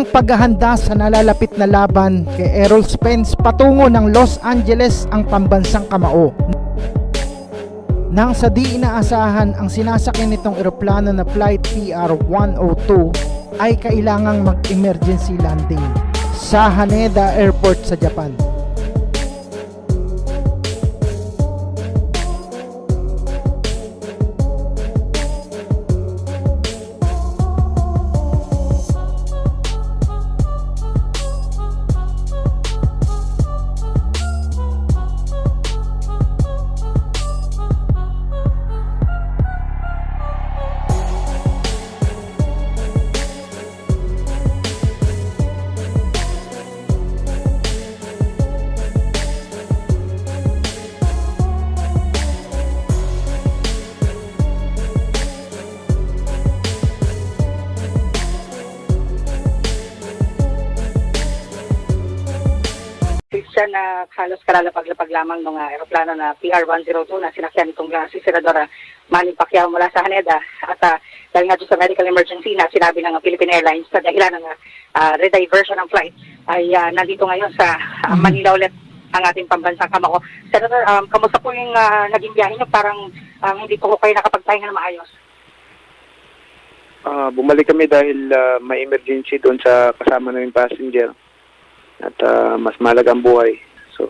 ang paghahanda sa nalalapit na laban kay Errol Spence patungo ng Los Angeles ang pambansang kamao. Nang sa di inaasahan ang sinasakyan nitong eroplano na Flight PR-102 ay kailangang mag-emergency landing sa Haneda Airport sa Japan. Siya na halos kalalapag-lapag lamang ng uh, aeroplano na PR-102 na sinakyan itong uh, si Senadora Manny Pacquiao mula sa Haneda. At uh, dahil nga sa medical emergency na sinabi ng uh, Philippine Airlines sa dahilan ng uh, rediversion ng flight ay uh, nandito ngayon sa uh, Manila ulit ang ating pambansang kamako. Senator, um, kamusta po yung uh, naging biyahe niyo? Parang um, hindi po kayo nakapagpahinga na maayos. Ah, bumalik kami dahil ah, may emergency doon sa kasama naming passenger at ah, mas mahalaga ang buhay. So,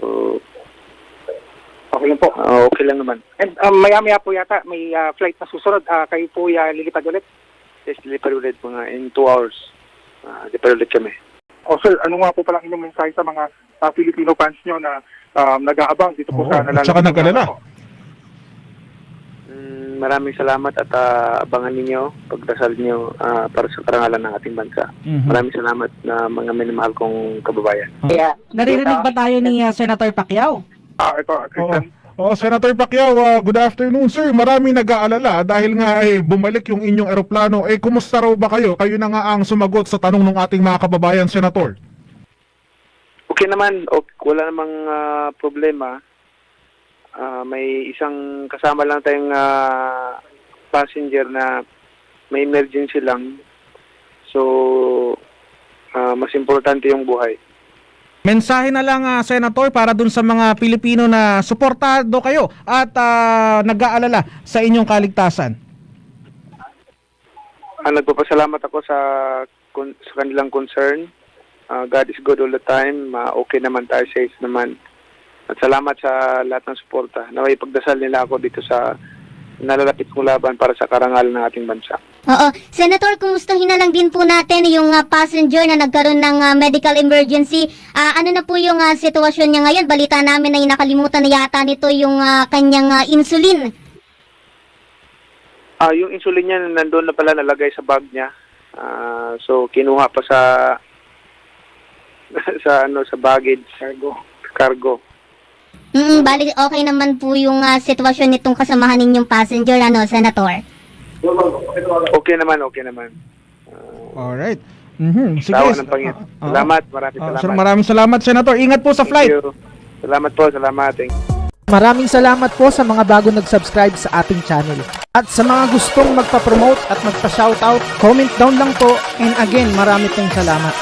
Okay lang po. ah, okay lang naman. And um, maya-maya po yata may ah, flight na susunod. Ah, kayo po uh, lilipad ulit. Yes, lipad ulit mga in two hours. Ah, lipad ulit kami. O sir, ano nga po palang inyong mensahe sa mga ah, Filipino fans nyo na um, nag-aabang dito po Oo, sa at nalalapit saka na nag-alala. ako? Maraming salamat at ah, abangan ninyo, pagdasal niyo ah, para sa karangalan ng ating bansa. Mhm. Maraming salamat na mga minamahal kong kababayan. Kaya, Naririnig ba tayo ni uh, Senator Pacquiao? Ah, ito, Oo. Christian. Oh, Senator Pacquiao, ah, good afternoon sir. Maraming nag-aalala dahil nga eh, bumalik yung inyong eroplano. Eh, kumusta raw ba kayo? Kayo na nga ang sumagot sa tanong ng ating mga kababayan, Senator. Okay naman, ok, wala namang ah, problema. Ah, may isang kasama lang tayong ah, passenger na may emergency lang. So, ah, mas importante yung buhay. Mensahe na lang ah, Senator para dun sa mga Pilipino na suportado kayo at ah, nag-aalala sa inyong kaligtasan. Ah, nagpapasalamat ako sa, sa kanilang concern. Ah, God is good all the time. Ah, okay naman tayo, safe naman. At salamat sa lahat ng suporta. Naway pagdasal nila ako dito sa nalalapit kong laban para sa karangalan ng ating bansa. Oo. Senator, kumustahin na lang din po natin yung ah, passenger na nagkaroon ng ah, medical emergency. Ah, ano na po yung ah, sitwasyon niya ngayon? Balita namin na nakalimutan na yata nito yung ah, kanyang ah, insulin. Ah, yung insulin niya nandoon na pala nalagay sa bag niya. Ah, so kinuha pa sa sa ano sa baggage cargo cargo. Mm, bali okay naman po yung ah, sitwasyon nitong kasamahan ninyong passenger, ano, Senator? Okay naman, okay naman. Alright. Mhm. Sige. Tawa ng Panginoon. Ah, ah. Salamat, maraming Ah, salamat. sir, maraming salamat, Senator. Ingat po sa Thank flight. you. Salamat po, salamat. Thank you. Maraming salamat po sa mga bago nag-subscribe sa ating channel. At sa mga gustong magpa-promote at magpa-shoutout, comment down lang po. And again, marami pong salamat.